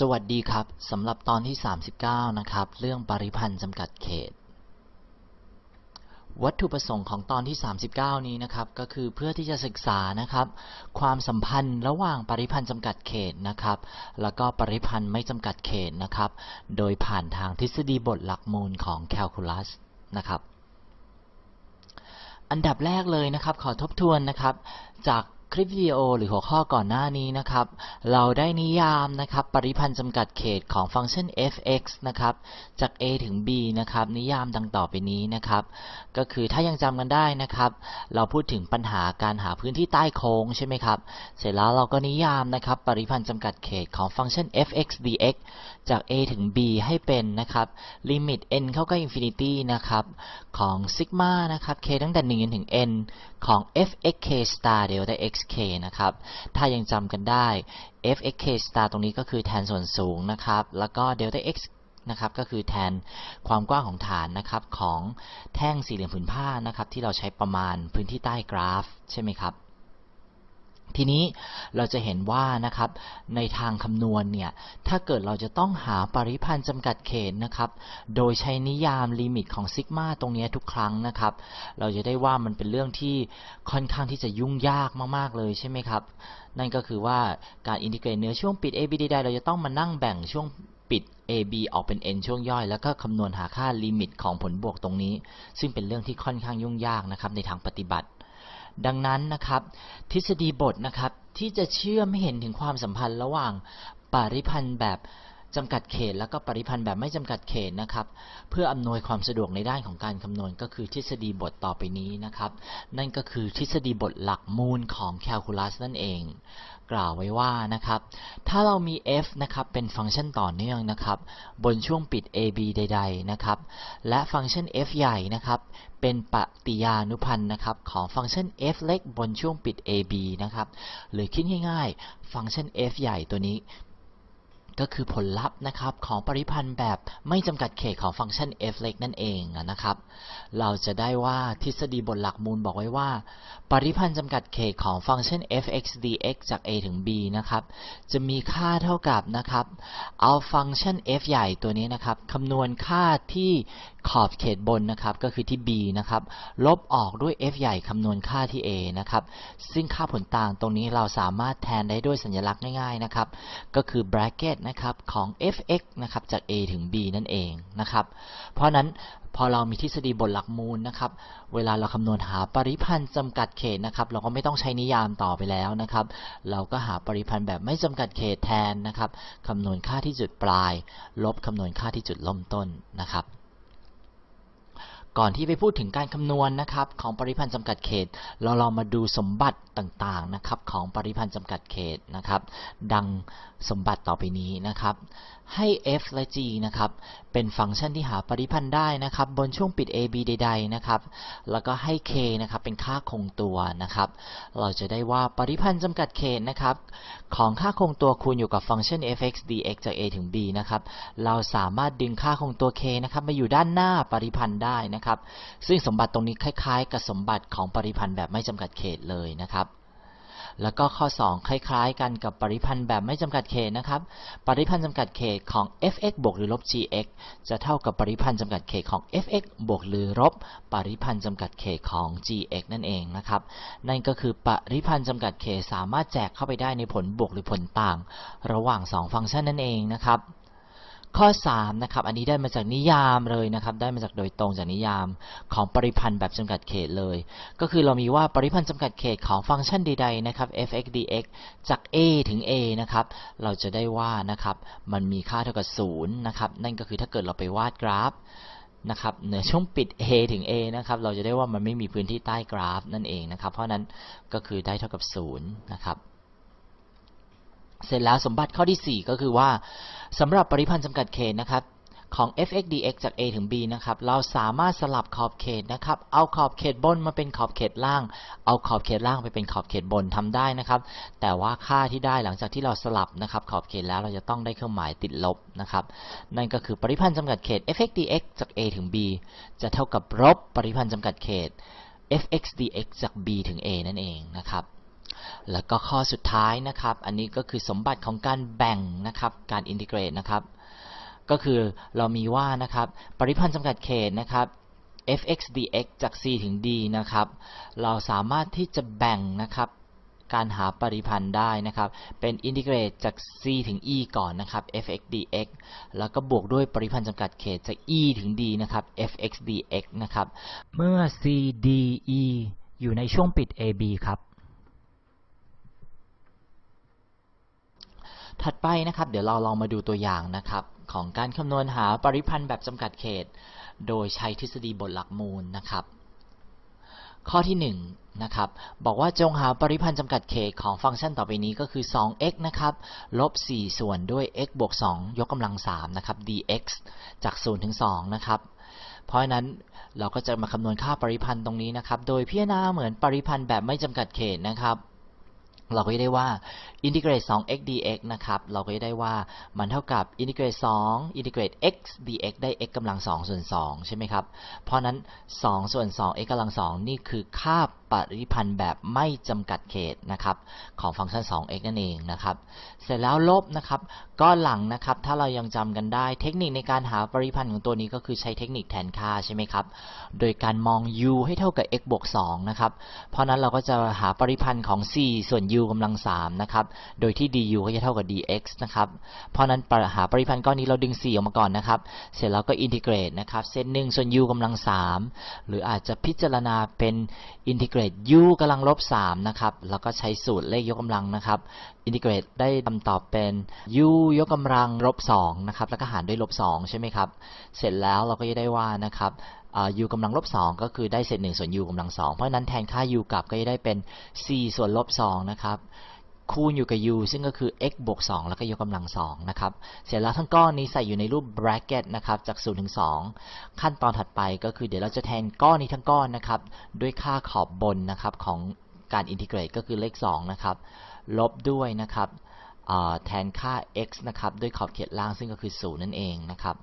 สวัสดีครับสำหรับตอนที่ 39 นะครับ เรื่องปริพันธ์จำกัดเขต วัตถุประสงค์ของตอนที่ 39 นี้นะครับ ก็คือเพื่อที่จะศึกษานะครับ ความสัมพันธ์ระหว่างปริพันธ์จำกัดเขตนะครับ แล้วก็ปริพันธ์ไม่จำกัดเขตนะครับ โดยผ่านทางทฤษฎีบทหลักมูลของแคลคูลัสนะครับ อันดับแรกเลยนะครับ ขอทบทวนนะครับ จาก คลิปวิดีโอหรือหัวข้อก่อนหน้านี้นะครับ เราได้นิยามนะครับปริพันธ์จำกัดเขตของฟังก์ชัน f(x) นะครับจาก a ถึง b นะครับนิยามดังต่อไปนี้นะครับ ก็คือถ้ายังจำกันได้นะครับ เราพูดถึงปัญหาการหาพื้นที่ใต้โค้งใช่ไหมครับ เสร็จแล้วเราก็นิยามนะครับปริพันธ์จำกัดเขตของฟังก์ชัน f(x) dx จาก a ถึง b ให้เป็นนะครับลิมิต n เข้าใกล้ infinity นะครับของซิกมานะครับ k ตั้งแต่1จนถึง n ของ f(x k star delta xk นะครับ ถ้ายังจำกันได้ f(x k star ตรงนี้ก็คือแทนส่วนสูงนะครับ แล้วก็ delta x นะครับ ก็คือแทนความกว้างของฐานนะครับของแท่งสี่เหลี่ยมผืนผ้านะครับที่เราใช้ประมาณพื้นที่ใต้กราฟใช่ไหมครับ ทีนี้เราจะเห็นว่านะครับในทางคำนวณเนี่ยถ้าเกิดเราจะต้องหาปริพันธ์จำกัดเขตนะครับโดยใช้นิยามลิมิตของซิกมาตรงนี้ทุกครั้งนะครับเราจะได้ว่ามันเป็นเรื่องที่ค่อนข้างที่จะยุ่งยากมากๆเลยใช่ไหมครับนั่นก็คือว่าการ integrate เหนือช่วงปิด AB ใดๆเราจะต้องมานั่งแบ่งช่วงปิด AB ออกเป็น n ช่วงย่อย แล้วก็คำนวณหาค่าลิมิตของผลบวกตรงนี้ ซึ่งเป็นเรื่องที่ค่อนข้างยุ่งยากนะครับในทางปฏิบัติ ดังนั้นนะครับ ทฤษฎีบทนะครับที่จะชี้ให้เห็นถึงความสัมพันธ์ระหว่างปริพันธ์แบบจำกัดเขต แล้วก็ปริพันธ์แบบไม่จำกัดเขตนะครับ เพื่ออำนวยความสะดวกในด้านของการคำนวณก็คือทฤษฎีบทต่อไปนี้นะครับ นั่นก็คือทฤษฎีบทหลักมูลของแคลคูลัสนั่นเอง กล่าวไว้ว่านะครับ ถ้าเรามี f นะครับเป็นฟังก์ชันต่อเนื่องนะครับ บนช่วงปิด ab ใด ๆ นะครับ และฟังก์ชัน f ใหญ่นะครับ เป็นปฏิยานุพันธ์นะครับ ของฟังก์ชัน f เล็กบนช่วงปิด ab นะครับ หรือคิดง่ายๆ ฟังก์ชัน f ใหญ่ตัวนี้ ก็คือผลลัพธ์นะครับของปริพันธ์แบบไม่จำกัดเขตของฟังก์ชัน f เล็กนั่นเองนะครับ เราจะได้ว่าทฤษฎีบทหลักมูลบอกไว้ว่า ปริพันธ์จำกัดเขตของฟังก์ชัน f(x) dx จาก a ถึง b นะครับ จะมีค่าเท่ากับนะครับ เอาฟังก์ชัน f ใหญ่ตัวนี้นะครับคำนวณค่าที่ขอบเขตบนนะครับก็คือที่ b นะครับ ลบออกด้วย f ใหญ่คำนวณค่าที่ a นะครับ ซึ่งค่าผลต่างตรงนี้เราสามารถแทนได้ด้วยสัญลักษณ์ง่ายๆนะครับ ก็คือ bracket นะครับของ f(x) นะครับจาก a ถึง b นั่นเองนะครับเพราะนั้นพอเรามีทฤษฎีบทหลักมูลนะครับเวลาเราคำนวณหาปริพันธ์จำกัดเขตนะครับเราก็ไม่ต้องใช้นิยามต่อไปแล้วนะครับเราก็หาปริพันธ์แบบไม่จำกัดเขตแทนนะครับคำนวณค่าที่จุดปลาย ลบคำนวณค่าที่จุดล่มต้นนะครับ ก่อนที่ไปพูดถึงการคำนวณนะครับของปริพันธ์จำกัดเขต เราลองมาดูสมบัติต่างๆนะครับของปริพันธ์จำกัดเขตนะครับ ดังสมบัติต่อไปนี้นะครับ ให้ f และ g นะครับเป็นฟังก์ชันที่หาปริพันธ์ได้นะครับ บนช่วงปิด ab ใด ๆ นะครับ แล้วก็ให้ k นะครับเป็นค่าคงตัวนะครับ เราจะได้ว่าปริพันธ์จำกัดเขตนะครับของค่าคงตัวคูณอยู่กับฟังก์ชัน f(x) dx จาก a ถึง b นะครับ เราสามารถดึงค่าคงตัว k นะครับมาอยู่ด้านหน้าปริพันธ์ได้นะครับซึ่งสมบัติตรงนี้คล้าย ๆ กับสมบัติของปริพันธ์แบบไม่จำกัดเขตเลยนะครับแล้วก็ข้อ 2 คล้ายๆ กันกับปริพันธ์แบบไม่จำกัดเขตนะครับ ปริพันธ์จำกัดเขตของ f(x) บวกหรือลบ gx จะเท่ากับปริพันธ์จำกัดเขตของ f(x) บวกหรือลบปริพันธ์จำกัดเขตของ gx นั่นเองนะครับ นั่นก็คือปริพันธ์จำกัดเขตสามารถแจกเข้าไปได้ในผลบวกหรือผลต่าง ระหว่าง 2 ฟังก์ชันนั่นเองนะครับ ข้อ3นะครับอันนี้ได้มาจากนิยามเลยนะครับได้มาจากโดยตรงจากนิยามของปริพันธ์แบบจำกัดเขตเลย ก็คือเรามีว่าปริพันธ์จำกัดเขตของฟังก์ชันใดๆนะครับ f(x) dx จาก a ถึง a นะครับเราจะได้ว่านะครับมันมีค่าเท่ากับ0นะครับนั่นก็คือถ้าเกิดเราไปวาดกราฟนะครับเหนือช่วงปิด a ถึง a นะครับเราจะได้ว่ามันไม่มีพื้นที่ใต้กราฟนั่นเองนะครับเพราะนั้นก็คือได้เท่ากับ0นะครับ เสร็จแล้วสมบัติข้อที่ 4 ก็คือว่าสำหรับปริพันธ์จำกัดเขตนะครับของ f(x) dx จาก a ถึง b นะครับ เราสามารถสลับขอบเขตนะครับ เอาขอบเขตบนมาเป็นขอบเขตล่าง เอาขอบเขตล่างไปเป็นขอบเขตบนทำได้นะครับ แต่ว่าค่าที่ได้หลังจากที่เราสลับนะครับ ขอบเขตแล้วเราจะต้องได้เครื่องหมายติดลบนะครับ นั่นก็คือปริพันธ์จำกัดเขต f(x) dx จาก a ถึง b จะเท่ากับลบปริพันธ์จำกัดเขต f(x) dx จาก b ถึง a นั่นเองนะครับ แล้วก็ข้อสุดท้ายนะครับ อันนี้ก็คือสมบัติของการแบ่งนะครับ การอินทิเกรตนะครับ ก็คือเรามีว่านะครับ ปริพันธ์จำกัดเขตนะครับ f(x) dx จาก c ถึง d นะครับ เราสามารถที่จะแบ่งนะครับ การหาปริพันธ์ได้นะครับ เป็นอินทิเกรตจาก c ถึง e ก่อนนะครับ f(x) dx แล้วก็บวกด้วยปริพันธ์จำกัดเขตจาก e ถึง d นะครับ f(x) dx นะครับ เมื่อ c d e อยู่ในช่วงปิด ab ครับ ถัดไปนะครับ เดี๋ยวเราลองมาดูตัวอย่างนะครับของการคำนวณหาปริพันธ์แบบจำกัดเขต โดยใช้ทฤษฎีบทหลักมูลนะครับ ข้อที่1นงนะครับ บอกว่าจงหาปริพันธ์จำกัดเขตของฟังก์ชันต่อไปนี้ก็คือ 2x นะครับลบ 4 ส่วนด้วย x บวก 2 ยกกำลัง 3 นะครับ dx จาก 0 ถึง 2 นะครับ เพราะฉะนั้นเราก็จะมาคำนวณค่าปริพันธ์ตรงนี้นะครับ โดยพิจารณาเหมือนปริพันธ์แบบไม่จำกัดเขตนะครับ เราก็จะได้ว่าอินทิเกรต 2x dx นะครับ เราก็จะได้ว่ามันเท่ากับอินทิเกรต2อินทิเกรต x dx ได้ x กำลัง2ส่วน2ใช่ไหมครับ เพราะนั้น 2 ส่วน2 x กำลัง2นี่คือค่า ริพันธ์แบบไม่จำกัดเขตนะครับของฟังก์ชัน 2x นั่นเองนะครับเสร็จแล้วลบนะครับก้อนหลังนะครับถ้าเรายังจำกันได้เทคนิคในการหาปริพันธ์ของตัวนี้ก็คือใช้เทคนิคแทนค่าใช่ไหมครับโดยการมอง u ให้เท่ากับ x บวก2นะครับเพราะนั้นเราก็จะหาปริพันธ์ของ 4 ส่วน u กำลัง3นะครับโดยที่ du ก็จะเท่ากับ dx นะครับเพราะนั้นหาปริพันธ์ก้อนนี้เราดึง 4 ออกมาก่อนนะครับเสร็จแล้วก็ integrate นะครับเศษ1ส่วน u กำลัง3หรืออาจจะพิจารณาเป็นอินทิเกรต u กำลังลบ3นะครับ แล้วก็ใช้สูตรเลขยกกำลังนะครับ integrate ได้คำตอบเป็น u ยกกำลังลบ2นะครับ แล้วก็หารด้วยลบ2ใช่ไหมครับ เสร็จแล้วเราก็จะได้ว่านะครับ u กำลังลบ2ก็คือได้เศษ1ส่วน u กำลัง2เพราะฉะนั้นแทนค่า u กลับก็จะได้เป็น 4 ส่วนลบ2นะครับ คูณอยู่กับ u ซึ่งก็คือ x บวก 2 แล้วก็ยกกำลัง2นะครับ เสร็จแล้วทั้งก้อนนี้ใส่อยู่ในรูป bracket นะครับ จาก 0 ถึง 2 ขั้นตอนถัดไปก็คือเดี๋ยวเราจะแทนก้อนนี้ทั้งก้อนนะครับ ด้วยค่าขอบบนนะครับของการอินทิเกรตก็คือเลข 2 นะครับ ลบด้วยนะครับแทนค่า x นะครับ ด้วยขอบเขตล่างซึ่งก็คือ 0 นั่นเองนะครับ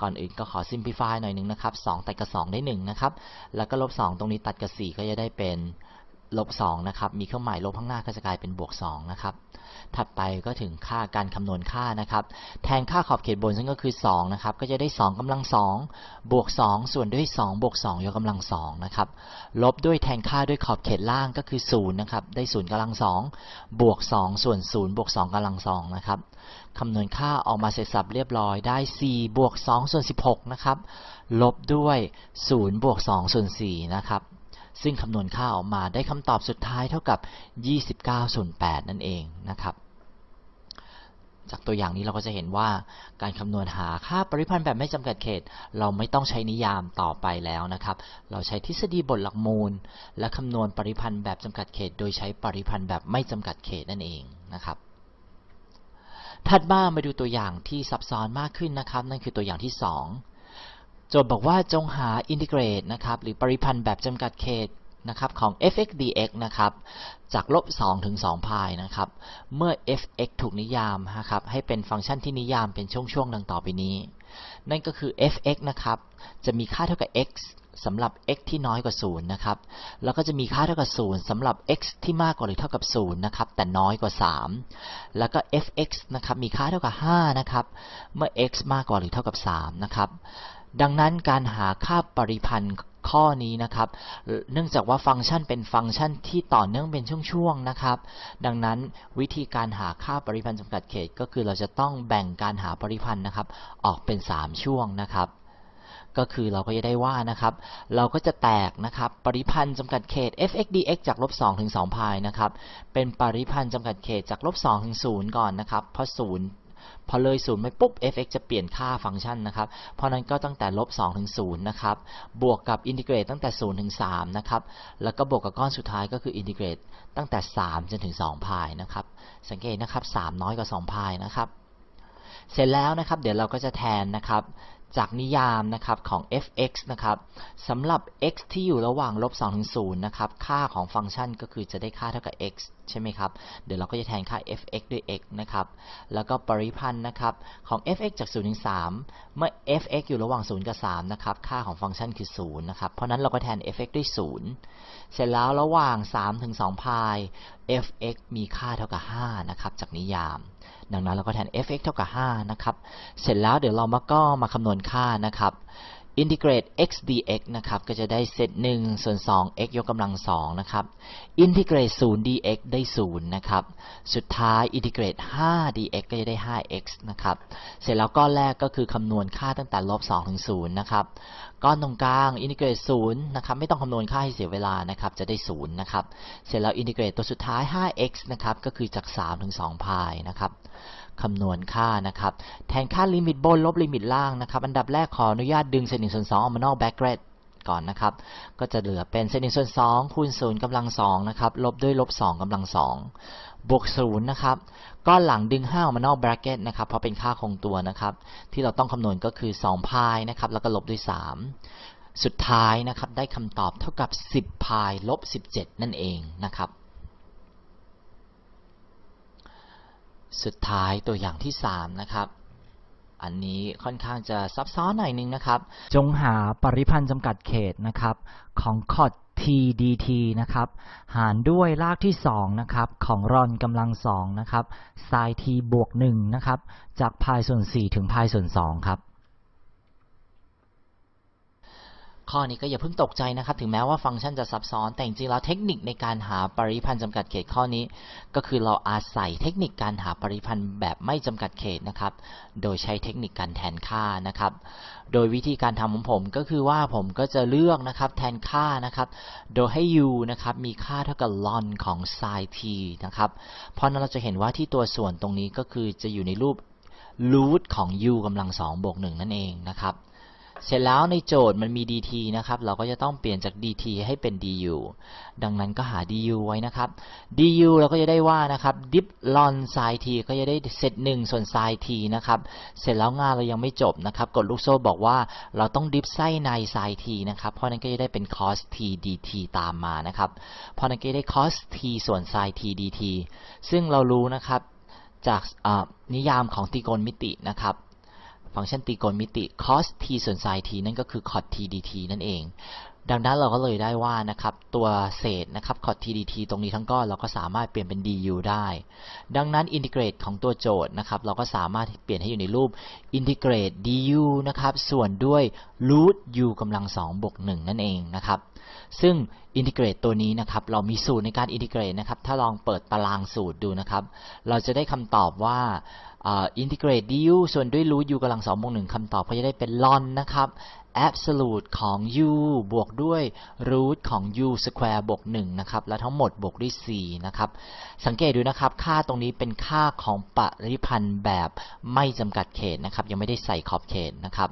ก่อนอื่นก็ขอ simplify หน่อยนึงนะครับ 2 ตัดกับ 2 ได้ 1 นะครับ แล้วก็ลบ 2 ตรงนี้ตัดกับ 4 ก็จะได้เป็น ลบ2นะครับ มีเครื่องหมายลบข้างหน้าก็จะกลายเป็นบวก2นะครับ ถัดไปก็ถึงค่าการคำนวณค่านะครับ แทนค่าขอบเขตบนซึ่งก็คือ2นะครับ ก็จะได้2กำลัง2บวก2ส่วนด้วย2บวก2ยกกำลัง2นะครับ ลบด้วยแทนค่าด้วยขอบเขตล่างก็คือ0นะครับ ได้0กำลัง2บวก2ส่วน0บวก2กำลัง2นะครับคำนวณค่าออกมาเสร็จสับเรียบร้อยได้ 4 บวก2ส่วน16นะครับ ลบด้วย 0 บวก2ส่วน4นะครับ ซึ่งคำนวณค่าออกมาได้คำตอบสุดท้ายเท่ากับ 29ส่วน8นั่นเองนะครับ จากตัวอย่างนี้เราก็จะเห็นว่าการคำนวณหาค่าปริพันธ์แบบไม่จำกัดเขต เราไม่ต้องใช้นิยามต่อไปแล้วนะครับ เราใช้ทฤษฎีบทหลักมูล และคำนวณปริพันธ์แบบจำกัดเขต โดยใช้ปริพันธ์แบบไม่จำกัดเขตนั่นเองนะครับถัดมามาดูตัวอย่างที่ซับซ้อนมากขึ้นนะครับ นั่นคือตัวอย่างที่ 2 โจทย์บอกว่าจงหาอินทิเกรตนะครับหรือปริพันธ์แบบจำกัดเขตนะครับของ f(x) dx นะครับจากลบ2ถึง2พายนะครับเมื่อ f(x) ถูกนิยามนะครับให้เป็นฟังก์ชันที่นิยามเป็นช่วงๆดังต่อไปนี้ นั่นก็คือ f(x) นะครับจะมีค่าเท่ากับ x สำหรับ x ที่น้อยกว่า 0 นะครับ แล้วก็จะมีค่าเท่ากับ 0 สำหรับ x ที่มากกว่าหรือเท่ากับ 0 นะครับ แต่น้อยกว่า 3 แล้วก็ f(x) นะครับ มีค่าเท่ากับ 5 นะครับ เมื่อ x มากกว่าหรือเท่ากับ 3 นะครับ ดังนั้นการหาค่าปริพันธ์ข้อนี้นะครับ เนื่องจากว่าฟังก์ชันเป็นฟังก์ชันที่ต่อเนื่องเป็นช่วงๆนะครับ ดังนั้นวิธีการหาค่าปริพันธ์จำกัดเขต ก็คือเราจะต้องแบ่งการหาปริพันธ์นะครับ ออกเป็น 3 ช่วงนะครับ ก็คือเราก็จะได้ว่านะครับ เราก็จะแตกนะครับ ปริพันธ์จำกัดเขต f(x) dx จากลบ2ถึง2พายนะครับ เป็นปริพันธ์จำกัดเขตจากลบ2ถึง0ก่อนนะครับ เพราะ0 พอเลย0ไปปุ๊บ f(x) จะเปลี่ยนค่าฟังก์ชันนะครับ เพราะนั้นก็ตั้งแต่ลบ2ถึง0นะครับ บวกกับอินทิเกรตตั้งแต่0ถึง3นะครับ แล้วก็บวกกับก้อนสุดท้ายก็คืออินทิเกรตตั้งแต่ 3 จนถึง2พายนะครับ สังเกตนะครับ 3 น้อยกว่า2พายนะครับ เสร็จแล้วนะครับ เดี๋ยวเราก็จะแทนนะครับ จากนิยามนะครับของ f(x) นะครับสำหรับ x ที่อยู่ระหว่างลบ2ถึง0นะครับ ค่าของฟังก์ชันก็คือจะได้ค่าเท่ากับ x ใช่ไหมครับ เดี๋ยวเราก็จะแทนค่า f(x) ด้วย x นะครับ แล้วก็ปริพันธ์นะครับของ f(x) จาก0ถึง3เมื่อ f(x) อยู่ระหว่าง 0 กับ 3 นะครับ ค่าของฟังก์ชันคือ 0 นะครับ เพราะนั้นเราก็แทน f(x) ด้วย 0 เสร็จแล้วระหว่าง3ถึง2พาย f(x) มีค่าเท่ากับ 5 นะครับ จากนิยาม ดังนั้นเราก็แทน f(x) เท่ากับ 5 นะครับ เสร็จแล้วเดี๋ยวเรามาก็มาคำนวณค่านะครับ integrate x dx นะครับ ก็จะได้เซต1ส่วน2 x ยกกำลัง2นะครับ integrate 0 dx ได้ 0 นะครับ สุดท้าย integrate 5 dx ก็จะได้ 5x นะครับ เสร็จแล้วก้อนแรกก็คือคำนวณค่าตั้งแต่ลบ2ถึง0นะครับ ก้อนตรงกลางอินทิเกรตศูนะครับไม่ต้องคำนวณค่าให้เสียเวลานะครับจะได้0นะครับเสร็จแล้วอินทิเกรตตัวสุดท้าย 5x นะครับก็คือจาก 3 ถึง2พายนะครับคำนวณค่านะครับแทนค่าลิมิตบนลบลิมิตล่างนะครับอันดับแรกขออนุญาตดึงเศษหนึ่งส่วนสองออกมานอก bracket ก่อนนะครับ ก็จะเหลือเป็นเศษหนึ่งส่วนสองคูณศูนย์กำลังสองนะครับ ลบด้วยลบสองกำลังสองบวกศูนย์นะครับก้อนหลังดึงห้าออกมานอก bracket นะครับ เพราะเป็นค่าคงตัวนะครับ ที่เราต้องคำนวณก็คือ2พายนะครับ แล้วก็ลบด้วย 3 สุดท้ายนะครับ ได้คำตอบเท่ากับ 10พายลบ17 นั่นเองนะครับ สุดท้ายตัวอย่างที่ 3 นะครับ อันนี้ค่อนข้างจะซับซ้อนหน่อยนึงนะครับ จงหาปริพันธ์จำกัดเขตนะครับของคอด t dt นะครับ หารด้วยรากที่2นะครับของรอนกำลัง2นะครับ sin t บวก1นะครับ จากพายส่วน 4 ถึงพายส่วน2ครับ ข้อนี้ก็อย่าเพิ่งตกใจนะครับ ถึงแม้ว่าฟังก์ชันจะซับซ้อน แต่จริงๆแล้วเทคนิคในการหาปริพันธ์จำกัดเขตข้อนี้ ก็คือเราอาศัยเทคนิคการหาปริพันธ์แบบไม่จำกัดเขตนะครับ โดยใช้เทคนิคการแทนค่านะครับ โดยวิธีการทำของผมก็คือว่าผมก็จะเลือกนะครับแทนค่านะครับ โดยให้ u นะครับมีค่าเท่ากับ ln ของ sin t นะครับ เพราะนั้นเราจะเห็นว่าที่ตัวส่วนตรงนี้ก็คือจะอยู่ในรูป root ของ u กำลัง2บวก1นั่นเองนะครับ เสร็จแล้วในโจทย์มันมี dt นะครับ เราก็จะต้องเปลี่ยนจาก dt ให้เป็น du ดังนั้นก็หา du ไว้นะครับ du เราก็จะได้ว่านะครับ dip ln sin t ก็จะได้เซต1ส่วน sin t นะครับ เสร็จแล้วงานเรายังไม่จบนะครับ กดลูกโซ่บอกว่าเราต้อง dip ไส้ใน sin t นะครับ เพราะนั้นก็จะได้เป็น cos t dt ตามมานะครับ เพราะนั้นก็ได้ cos t ส่วน sin t dt ซึ่งเรารู้นะครับจากนิยามของตรีโกณมิตินะครับ ฟังก์ชันตรีโกณมิติ cos t ส่วน sin t นั่นก็คือ cot t dt นั่นเอง ดังนั้นเราก็เลยได้ว่านะครับตัวเศษนะครับ cot t dt ตรงนี้ทั้งก้อนเราก็สามารถเปลี่ยนเป็น du ได้ ดังนั้น integrate ของตัวโจทย์นะครับเราก็สามารถเปลี่ยนให้อยู่ในรูปอินทิเกรต du นะครับส่วนด้วย root u กำลัง2บวก1นั่นเองนะครับซึ่ง integrate ตัวนี้นะครับเรามีสูตรในการ integrate นะครับถ้าลองเปิดตารางสูตรดูนะครับเราจะได้คำตอบว่าอินทิเกรต du ส่วนด้วย root u กำลัง2บวก1คำตอบก็จะได้เป็น ln นะครับ absolute ของ u บวกด้วย root ของ u square บวก1นะครับ และทั้งหมดบวกด้วย 4 นะครับ สังเกตดูนะครับ ค่าตรงนี้เป็นค่าของปริพันธ์แบบไม่จำกัดเขตนะครับ ยังไม่ได้ใส่ขอบเขตนะครับ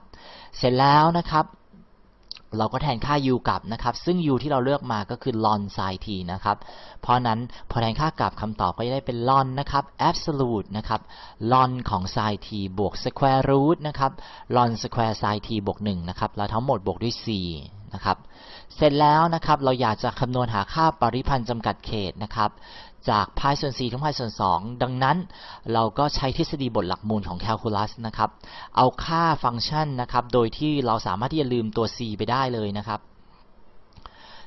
เสร็จแล้วนะครับ เราก็แทนค่า u กลับนะครับ ซึ่ง u ที่เราเลือกมาก็คือ ln sin t นะครับ เพราะนั้นพอแทนค่ากลับคำตอบก็จะได้เป็น ln นะครับ absolute นะครับ ln ของ sin t บวก square root นะครับ ln square sin t บวก1นะครับ แล้วทั้งหมดบวกด้วย 4 นะครับ เสร็จแล้วนะครับเราอยากจะคำนวณหาค่าปริพันธ์จำกัดเขตนะครับจากพายส่วน4ถึงพายส่วน 2 ดังนั้นเราก็ใช้ทฤษฎีบทหลักมูลของแคลคูลัสนะครับ เอาค่าฟังก์ชันนะครับ โดยที่เราสามารถที่จะลืมตัว c ไปได้เลยนะครับ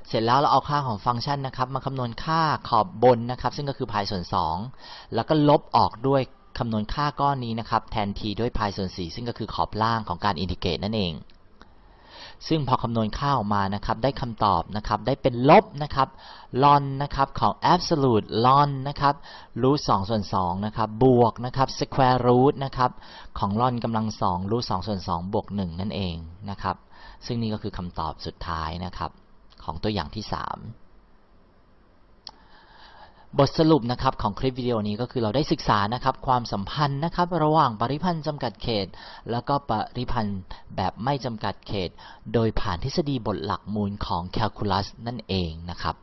เสร็จแล้วเราเอาค่าของฟังก์ชันนะครับ มาคำนวณค่าขอบบนนะครับ ซึ่งก็คือพายส่วน 2 แล้วก็ลบออกด้วยคำนวณค่าก้อนนี้นะครับ แทน t ด้วยพายส่วน 4 ซึ่งก็คือขอบล่างของการอินทิเกรตนั่นเอง ซึ่งพอคำนวณค่าออกมานะครับได้คำตอบนะครับได้เป็นลบนะครับลอนะครับของ absolute ln นะครับ root 2ส่วน2นะครับบวกนะครับ square root นะครับของ ln กำลัง 2 root 2ส่วน2บวก 1 นั่นเองนะครับซึ่งนี่ก็คือคำตอบสุดท้ายนะครับของตัวอย่างที่ 3 บทสรุปนะครับของคลิปวิดีโอนี้ก็คือเราได้ศึกษานะครับความสัมพันธ์นะครับระหว่างปริพันธ์จำกัดเขต แล้วก็ปริพันธ์แบบไม่จำกัดเขต โดยผ่านทฤษฎีบทหลักมูลของแคลคูลัสนั่นเองนะครับ